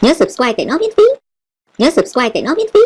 Nhớ subscribe để nó miễn phí. Nhớ subscribe để nó miễn phí.